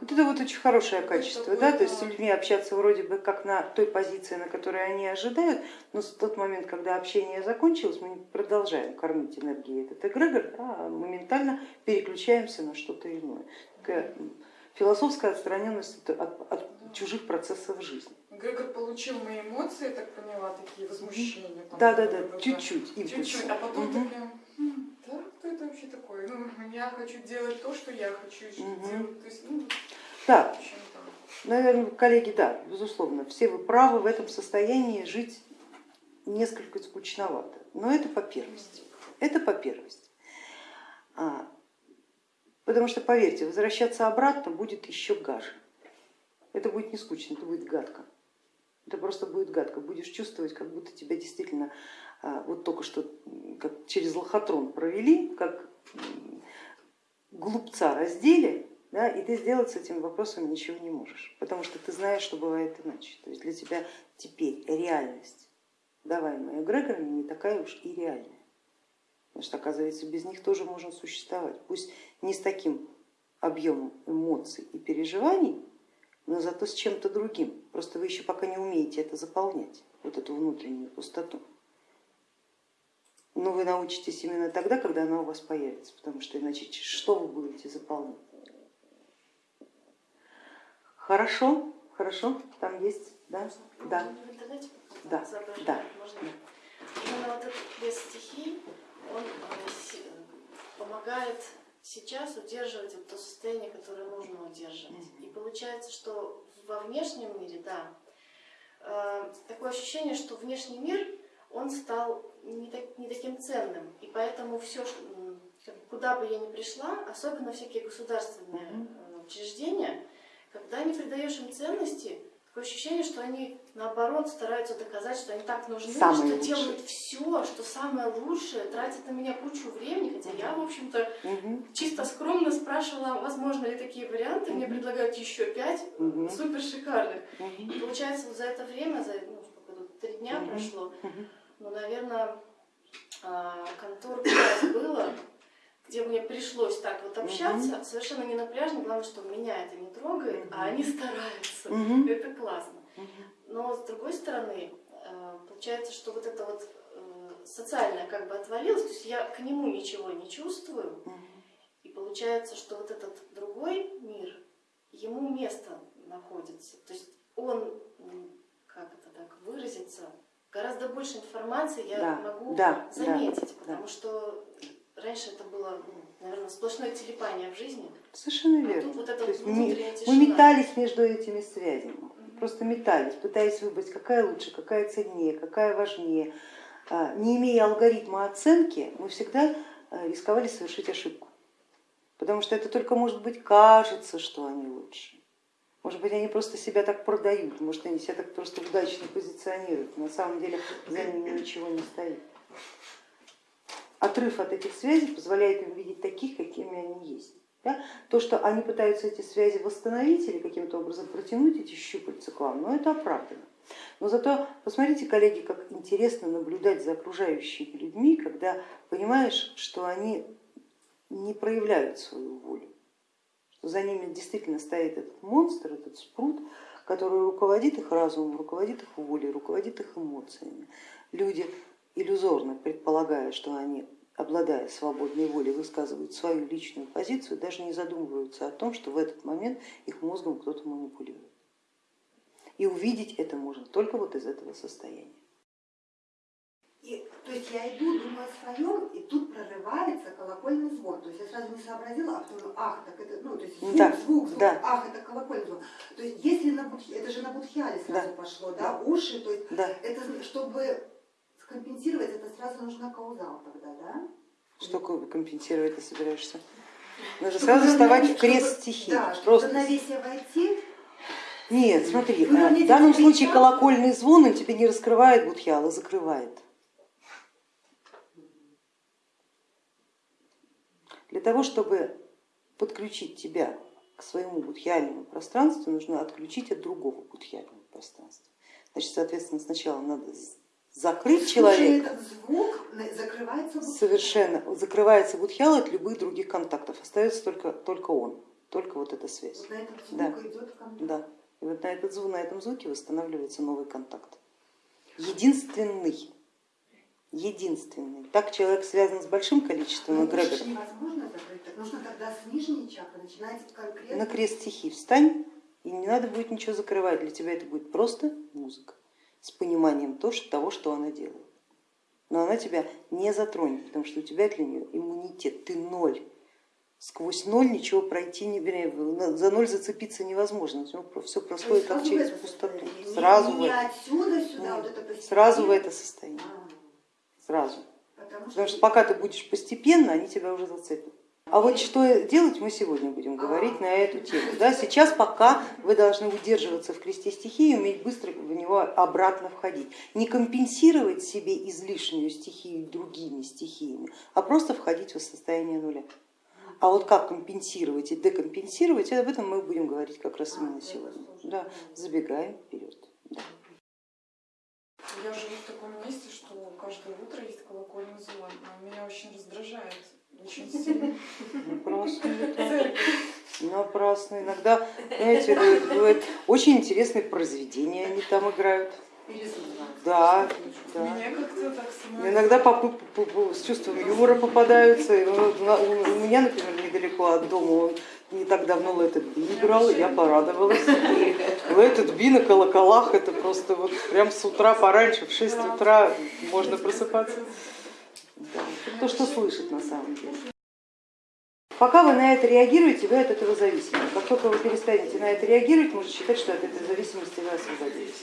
Вот это вот очень хорошее качество, да, то есть с людьми общаться вроде бы как на той позиции, на которой они ожидают, но в тот момент, когда общение закончилось, мы продолжаем кормить энергией этот эгрегор, да, моментально переключаемся на что-то иное. Такая философская отстраненность от, от чужих процессов жизни. Грегор получил мои эмоции, я так поняла, такие возмущения. Да, да, да, чуть-чуть. Чуть-чуть, а потом угу. такая, да, кто это вообще такой? Ну, я хочу делать то, что я хочу угу. делать. То есть, ну, да, наверное, коллеги, да, безусловно, все вы правы в этом состоянии жить несколько скучновато, но это по первости. Это по первости. А, потому что, поверьте, возвращаться обратно будет еще гаже. Это будет не скучно, это будет гадко. Это просто будет гадко. Будешь чувствовать, как будто тебя действительно а, вот только что как через лохотрон провели, как глупца раздели, да, и ты сделать с этим вопросом ничего не можешь, потому что ты знаешь, что бывает иначе. То есть для тебя теперь реальность, даваемая эгрегорами, не такая уж и реальная. Потому что, оказывается, без них тоже можно существовать. Пусть не с таким объемом эмоций и переживаний, но зато с чем-то другим. Просто вы еще пока не умеете это заполнять, вот эту внутреннюю пустоту. Но вы научитесь именно тогда, когда она у вас появится, потому что иначе что вы будете заполнять? Хорошо, хорошо, там есть, да? Да. Да, да. Именно вот этот лес стихий, он э, помогает сейчас удерживать вот то состояние, которое нужно удерживать. И получается, что во внешнем мире, да, э, такое ощущение, что внешний мир, он стал не, так, не таким ценным. И поэтому все, куда бы я ни пришла, особенно всякие государственные э, учреждения, когда не придаешь им ценности, Такое ощущение, что они наоборот стараются доказать, что они так нужны, самое что лучшее. делают все, что самое лучшее, тратят на меня кучу времени, хотя я, в общем-то, угу. чисто скромно спрашивала, возможно ли такие варианты, угу. мне предлагают еще пять угу. супер шикарных. И получается, вот за это время, за ну, три дня прошло. Ну, наверное, а, контор было, где мне пришлось так вот общаться, угу. совершенно не напряжно, главное, что меня это не трогает, угу. а они стараются, угу. это классно. Угу. Но с другой стороны, э, получается, что вот это вот э, социальное как бы отвалилось, то есть я к нему ничего не чувствую, угу. и получается, что вот этот другой мир, ему место находится, то есть он, как это так выразиться, гораздо больше информации я да, могу да, заметить, да, потому да. что Раньше это было, ну, наверное, сплошное телепание в жизни. Совершенно а верно. вот это То есть мы, мы метались между этими связями, угу. просто метались, пытаясь выбрать, какая лучше, какая ценнее, какая важнее. А, не имея алгоритма оценки, мы всегда а, рисковали совершить ошибку, потому что это только, может быть, кажется, что они лучше. Может быть, они просто себя так продают, может, они себя так просто удачно позиционируют, на самом деле за ними ничего не стоит отрыв от этих связей позволяет им видеть таких, какими они есть. Да? То, что они пытаются эти связи восстановить или каким-то образом протянуть эти щупальца к вам, ну это оправдано. Но зато посмотрите, коллеги, как интересно наблюдать за окружающими людьми, когда понимаешь, что они не проявляют свою волю, за ними действительно стоит этот монстр, этот спрут, который руководит их разумом, руководит их волей, руководит их эмоциями. Люди иллюзорно предполагая, что они, обладая свободной волей, высказывают свою личную позицию, даже не задумываются о том, что в этот момент их мозгом кто-то манипулирует. И увидеть это можно только вот из этого состояния. Я иду, думаю о своем, и тут прорывается колокольный звон. То есть я сразу не сообразила, а потом, ах, так это, ну, то есть звук, да, звук, звук, да. ах, это колокольный звон. То есть если на будхи, это же на будхиале сразу да. пошло, да, да, уши, то есть да. это чтобы компенсировать, это сразу нужна каузал тогда, да? Что компенсировать ты собираешься? Нужно чтобы сразу вставать в крест стихии. Да, чтобы Просто... равновесие войти. Нет, смотри, ну, в данном случае колокольный звон он тебе не раскрывает будхиал, а закрывает. Для того, чтобы подключить тебя к своему будхиальному пространству, нужно отключить от другого будхиального пространства. Значит, соответственно, сначала надо закрыть человека. Этот звук закрывается Совершенно. Закрывается будхиал от любых других контактов, остается только, только он. только вот эта связь. Вот на этот звук Да. идет ко мне. Да. И вот на, этот звук, на этом звуке восстанавливается новый контакт. Единственный. Единственный. Так человек связан с большим количеством ж эгрегоров. невозможно закрыть, так нужно тогда с нижней чакры начинать конкретно. На крест стихий встань, и не надо будет ничего закрывать. Для тебя это будет просто музыка с пониманием того, что она делает. Но она тебя не затронет, потому что у тебя для нее иммунитет, ты ноль. Сквозь ноль ничего пройти не за ноль зацепиться невозможно, все происходит как через пустоту. Не- Сразу не это. отсюда сюда, вот это. Сразу в это состояние. А, Сразу. Потому Потому что пока ты будешь постепенно, они тебя уже зацепят. А вот что делать мы сегодня будем говорить на эту тему. Да, сейчас пока вы должны удерживаться в кресте стихии и уметь быстро в него обратно входить. Не компенсировать себе излишнюю стихию другими стихиями, а просто входить в состояние нуля. А вот как компенсировать и декомпенсировать, об этом мы будем говорить как раз именно сегодня. Да, забегаем вперед. Да. Я живу в таком месте, что каждое утро есть колокольный звон. А меня очень раздражает. Очень сильно. Напрасно это. Церковь. Напрасно. Иногда, знаете, бывает- бывает очень интересные произведения они там играют. Да, да. Меня как-то так становится. Иногда попы по- по- с чувством юмора попадаются. У меня, например, недалеко от дома не так давно Let It Be играл, я порадовалась. Let It Be на колоколах, это просто вот прям с утра пораньше, в 6 утра можно просыпаться. Да, то, что слышит на самом деле. Пока вы на это реагируете, вы от этого зависимы. Как только вы перестанете на это реагировать, можете считать, что от этой зависимости вы освободились.